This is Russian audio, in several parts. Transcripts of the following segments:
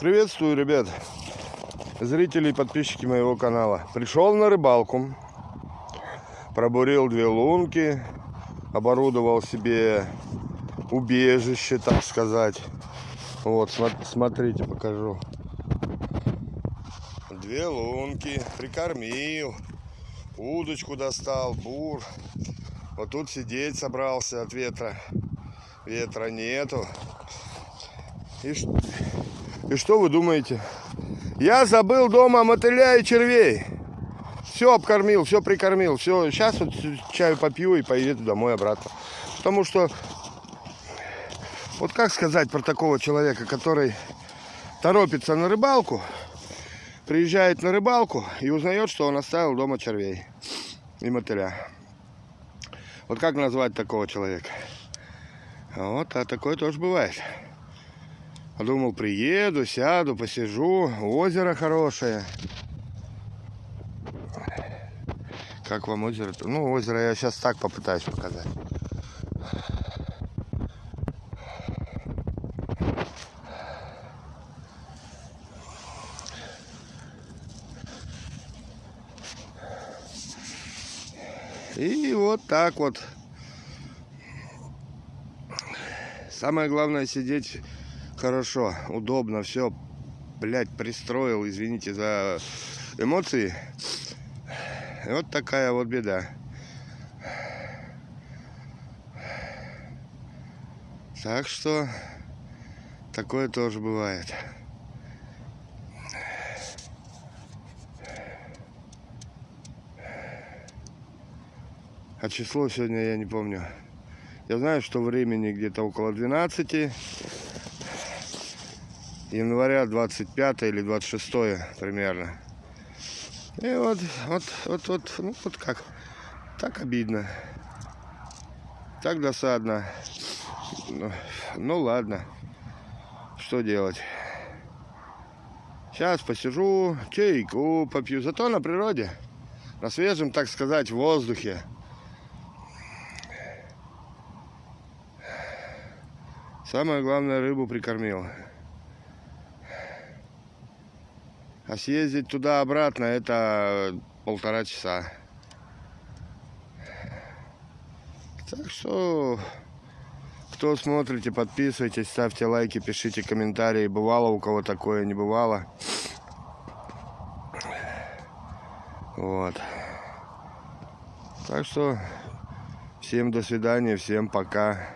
Приветствую, ребят, зрители и подписчики моего канала. Пришел на рыбалку, пробурил две лунки, оборудовал себе убежище, так сказать. Вот, смотрите, покажу. Две лунки, прикормил, удочку достал, бур. Вот тут сидеть собрался от ветра. Ветра нету. И, и что вы думаете? Я забыл дома мотыля и червей. Все обкормил, все прикормил. Все, сейчас вот чаю попью и поеду домой обратно. Потому что, вот как сказать про такого человека, который торопится на рыбалку, приезжает на рыбалку и узнает, что он оставил дома червей и мотыля. Вот как назвать такого человека? Вот, а такое тоже бывает. Подумал, приеду, сяду, посижу. Озеро хорошее. Как вам озеро? -то? Ну, озеро я сейчас так попытаюсь показать. И вот так вот. Самое главное сидеть хорошо, удобно, все, блядь, пристроил, извините за эмоции. И вот такая вот беда. Так что такое тоже бывает. А число сегодня я не помню. Я знаю, что времени где-то около 12 января 25 или 26 примерно. И вот, вот, вот, вот, ну вот как, так обидно, так досадно. Ну, ну ладно, что делать. Сейчас посижу, чайку попью, зато на природе, на свежем, так сказать, воздухе. Самое главное, рыбу прикормил. А съездить туда-обратно это полтора часа. Так что, кто смотрите, подписывайтесь, ставьте лайки, пишите комментарии. Бывало у кого такое, не бывало. Вот. Так что, всем до свидания, всем пока.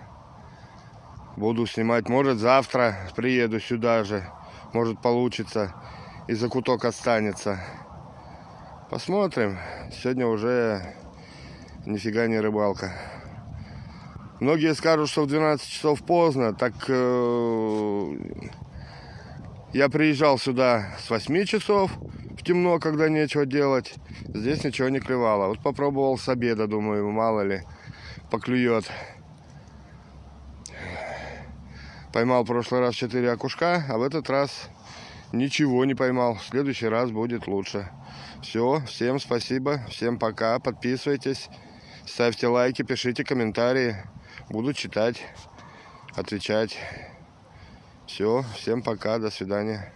Буду снимать, может завтра приеду сюда же, может получится и закуток останется. Посмотрим. Сегодня уже нифига не рыбалка. Многие скажут, что в 12 часов поздно. Так э, я приезжал сюда с 8 часов в темно, когда нечего делать. Здесь ничего не клевало. Вот попробовал с обеда, думаю, мало ли поклюет. Поймал в прошлый раз 4 окушка, а в этот раз ничего не поймал. В следующий раз будет лучше. Все, всем спасибо, всем пока. Подписывайтесь, ставьте лайки, пишите комментарии. Буду читать, отвечать. Все, всем пока, до свидания.